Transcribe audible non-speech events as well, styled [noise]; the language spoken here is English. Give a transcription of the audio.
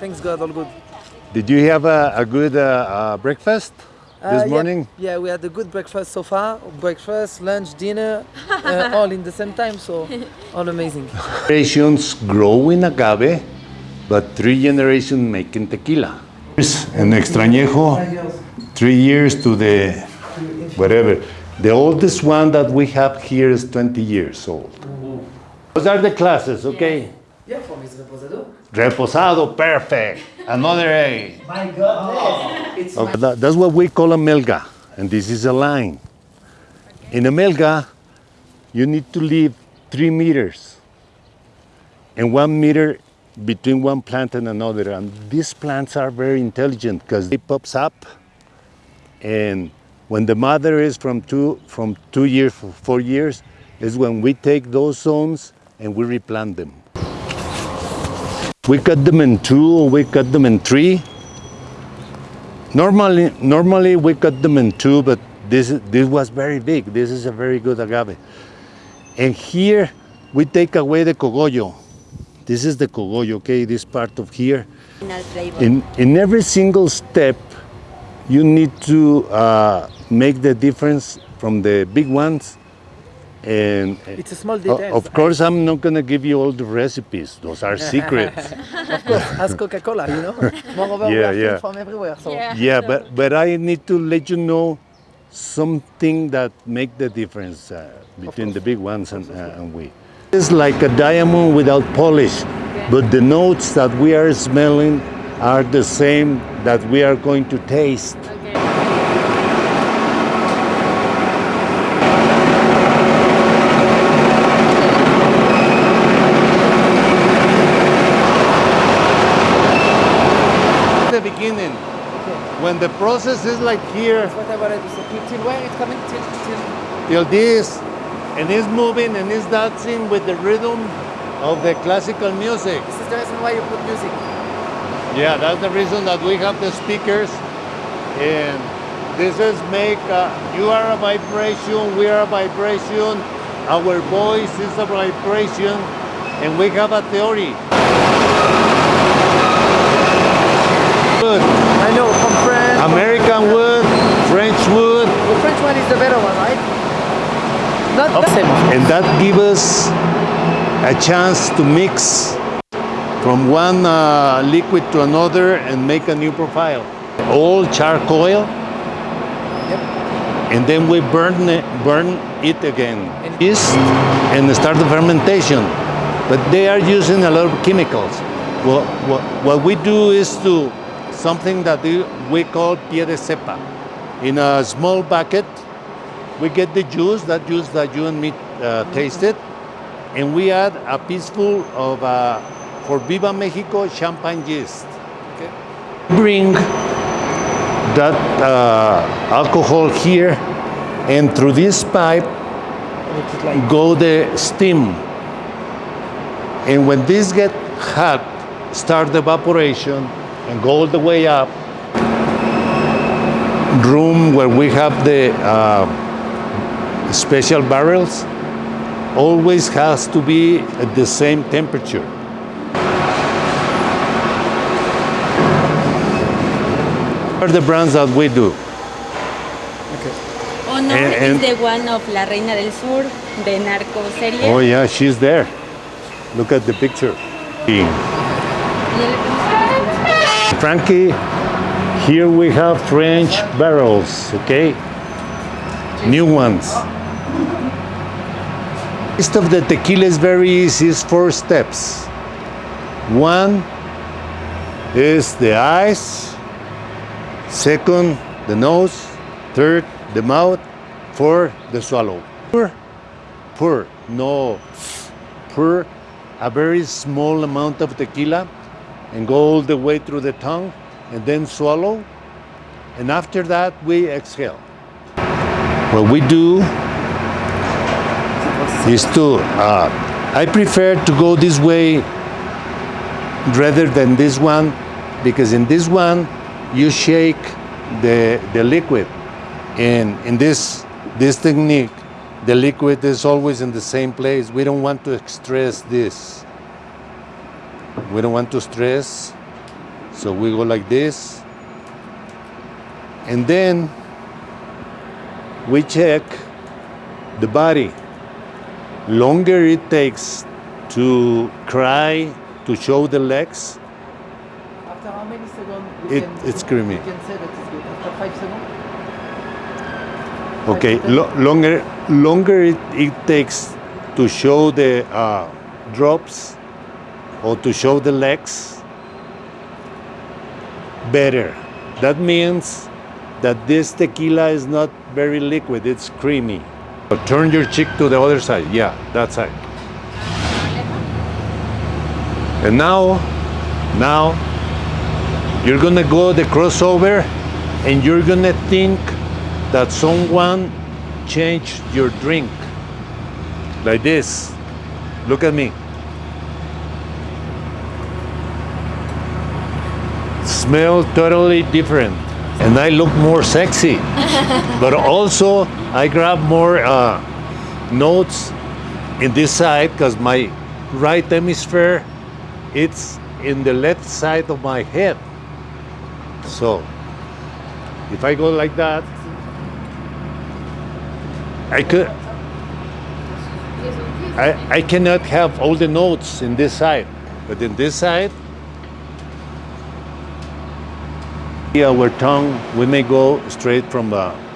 Thanks God, all good. Did you have a, a good uh, uh, breakfast this Uh, yeah, morning? Yeah, we had a good breakfast so far. Breakfast, lunch, dinner, uh, [laughs] all in the same time, so all amazing. Generations grow in agave, but three generations making tequila. En extra añejo, three years to the whatever. The oldest one that we have here is 20 years old. Those are the classes, okay? Yeah, for reposado. Reposado, perfect. Another A. My God, oh. it's Okay, that- that's what we call a melga, and this is a line. In a melga, you need to leave three meters and one meter between one plant and another. And these plants are very intelligent because they pops up, and when the mother is from two from two years for four years, is when we take those zones and we replant them. We cut them in two, or we cut them in three. Normally, normally we cut them in two, but this this was very big. This is a very good agave. And here we take away the cogollo. This is the cogollo, okay? This part of here. In in every single step, you need to uh, make the difference from the big ones. And It's a small o- detail. of course, I'm not gonna give you all the recipes. Those are secrets. [laughs] Of course, as Coca-Cola, you know. [laughs] Moreover, we Yeah, are yeah. from everywhere, so Yeah. Yeah, but but I need to let you know something that make the difference uh, between the big ones and, uh, and we. It's like a diamond without polish, but the notes that we are smelling are the same that we are going to taste. Okay. The beginning, when the process is like here that's what I wanted to say. Till, till where it's coming? Till, till. till this, and it's moving and it's dancing with the rhythm of the classical music. This is the reason why you put music. Yeah, that's the reason that we have the speakers. And this is make, uh, you are a vibration, we are a vibration, our voice is a vibration, and we have a theory. Wood, I know, from France. American wood, French wood, The French one is the better one, right? Not the same. and that gives us a chance to mix from one uh, liquid to another and make a new profile. All charcoal, Yep. and then we burn it, burn it again. And- Yeast and start the fermentation. But they are using a lot of chemicals. Well, what, what we do is to something that we- call pie de cepa. In a small bucket, we get the juice, that juice that you and me uh, tasted, and we add a pieceful of, uh, for Viva Mexico, champagne yeast. Okay. Bring that uh, alcohol here, and through this pipe like go the steam. And when this get hot, start the evaporation and go all the way up. Room where we have the uh, special barrels always has to be at the same temperature. Are the brands that we do. Honor And- and- is the one of La Reina del Sur, the narco serie. Oh yeah, she's there. Look at the picture. Frankie, here we have French barrels, okay? New ones. List of the tequila is very easy, it's four steps. One is the eyes, second, the nose, third, the mouth, four, the swallow. Pour, pour, no, pour a very small amount of tequila and go all the way through the tongue and then swallow. And after that, we exhale. What we do is to, uh, I prefer to go this way rather than this one because in this one, you shake the, the liquid. And in this, this technique, the liquid is always in the same place. We don't want to stress this. We don't want to stress So we go like this. And then we check the body. Longer it takes to cry, to show the legs, After how many seconds? It- can- it's creamy. You can say that it's good. After five seconds? Okay, Five to ten? lo- longer longer it, it takes to show the uh, drops or to show the legs, better. That means that this tequila is not very liquid; it's creamy. But turn your cheek to the other side. Yeah, that side. And now, now you're gonna go the crossover, and you're gonna think that someone changed your drink like this look at me smell totally different. And i look more sexy. [laughs] But also i grab more uh, notes in this side because my right hemisphere it's in the left side of my head. So if i go like that I could. I, I cannot have all the notes in this side, but in this side, our tongue, we may go straight from the